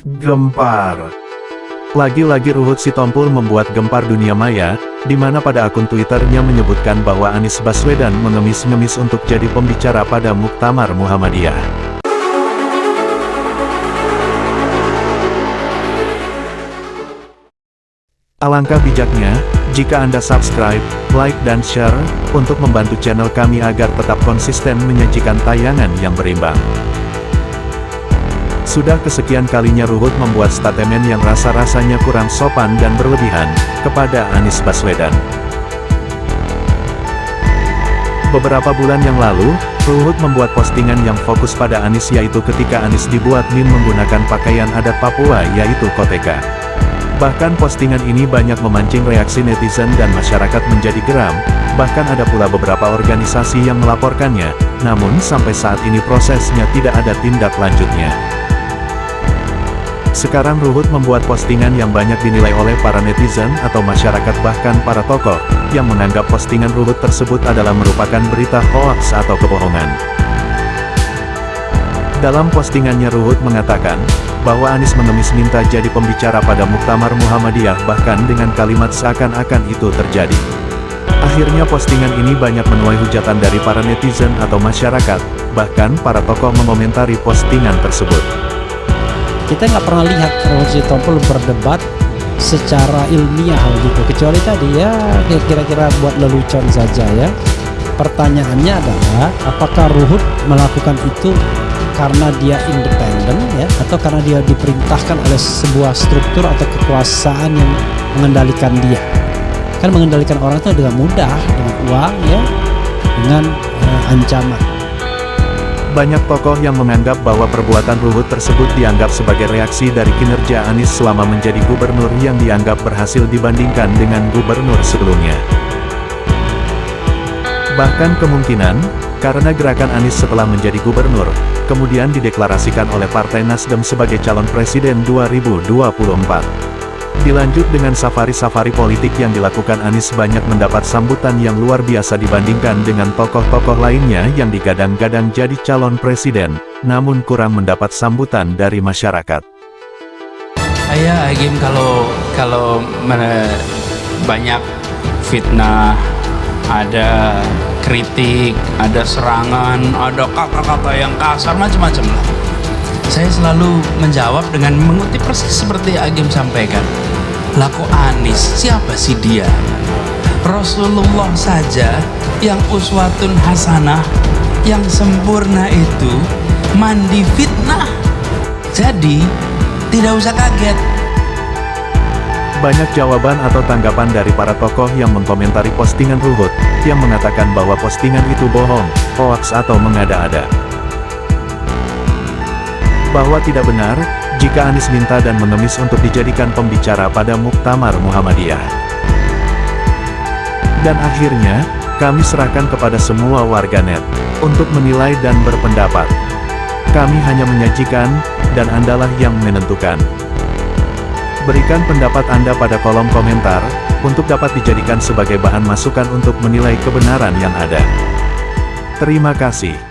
Gempar Lagi-lagi Ruhut Sitompul membuat gempar dunia maya, di mana pada akun Twitternya menyebutkan bahwa Anies Baswedan mengemis-ngemis untuk jadi pembicara pada Muktamar Muhammadiyah. Alangkah bijaknya, jika Anda subscribe, like dan share, untuk membantu channel kami agar tetap konsisten menyajikan tayangan yang berimbang. Sudah kesekian kalinya Ruhut membuat statement yang rasa-rasanya kurang sopan dan berlebihan, kepada Anies Baswedan. Beberapa bulan yang lalu, Ruhut membuat postingan yang fokus pada Anies yaitu ketika Anies dibuat min menggunakan pakaian adat Papua yaitu koteka. Bahkan postingan ini banyak memancing reaksi netizen dan masyarakat menjadi geram, bahkan ada pula beberapa organisasi yang melaporkannya, namun sampai saat ini prosesnya tidak ada tindak lanjutnya. Sekarang Ruhut membuat postingan yang banyak dinilai oleh para netizen atau masyarakat bahkan para tokoh, yang menganggap postingan Ruhut tersebut adalah merupakan berita hoax atau kebohongan. Dalam postingannya Ruhut mengatakan, bahwa Anies mengemis minta jadi pembicara pada Muktamar Muhammadiyah bahkan dengan kalimat seakan-akan itu terjadi. Akhirnya postingan ini banyak menuai hujatan dari para netizen atau masyarakat, bahkan para tokoh mengomentari postingan tersebut kita nggak pernah lihat Rosi Tompul berdebat secara ilmiah gitu. Kecuali tadi ya kira-kira buat lelucon saja ya. Pertanyaannya adalah apakah Ruhut melakukan itu karena dia independen ya atau karena dia diperintahkan oleh sebuah struktur atau kekuasaan yang mengendalikan dia? Kan mengendalikan orang itu dengan mudah dengan uang ya dengan uh, ancaman banyak tokoh yang menganggap bahwa perbuatan Ruhut tersebut dianggap sebagai reaksi dari kinerja Anies selama menjadi gubernur yang dianggap berhasil dibandingkan dengan gubernur sebelumnya. Bahkan kemungkinan, karena gerakan Anies setelah menjadi gubernur, kemudian dideklarasikan oleh Partai Nasdem sebagai calon presiden 2024. Dilanjut dengan safari-safari politik yang dilakukan Anies banyak mendapat sambutan yang luar biasa dibandingkan dengan tokoh-tokoh lainnya yang digadang-gadang jadi calon presiden, namun kurang mendapat sambutan dari masyarakat. Saya Agim kalau kalau banyak fitnah, ada kritik, ada serangan, ada kata-kata yang kasar macam-macam lah. Saya selalu menjawab dengan mengutip persis seperti Agim sampaikan Laku Anis, siapa sih dia? Rasulullah saja yang uswatun hasanah, yang sempurna itu mandi fitnah. Jadi, tidak usah kaget. Banyak jawaban atau tanggapan dari para tokoh yang mengkomentari postingan Ruhut, yang mengatakan bahwa postingan itu bohong, hoax atau mengada-ada. Bahwa tidak benar, jika Anies minta dan mengemis untuk dijadikan pembicara pada Muktamar Muhammadiyah. Dan akhirnya, kami serahkan kepada semua warganet, untuk menilai dan berpendapat. Kami hanya menyajikan, dan Andalah yang menentukan. Berikan pendapat Anda pada kolom komentar, untuk dapat dijadikan sebagai bahan masukan untuk menilai kebenaran yang ada. Terima kasih.